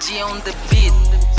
G on the beat.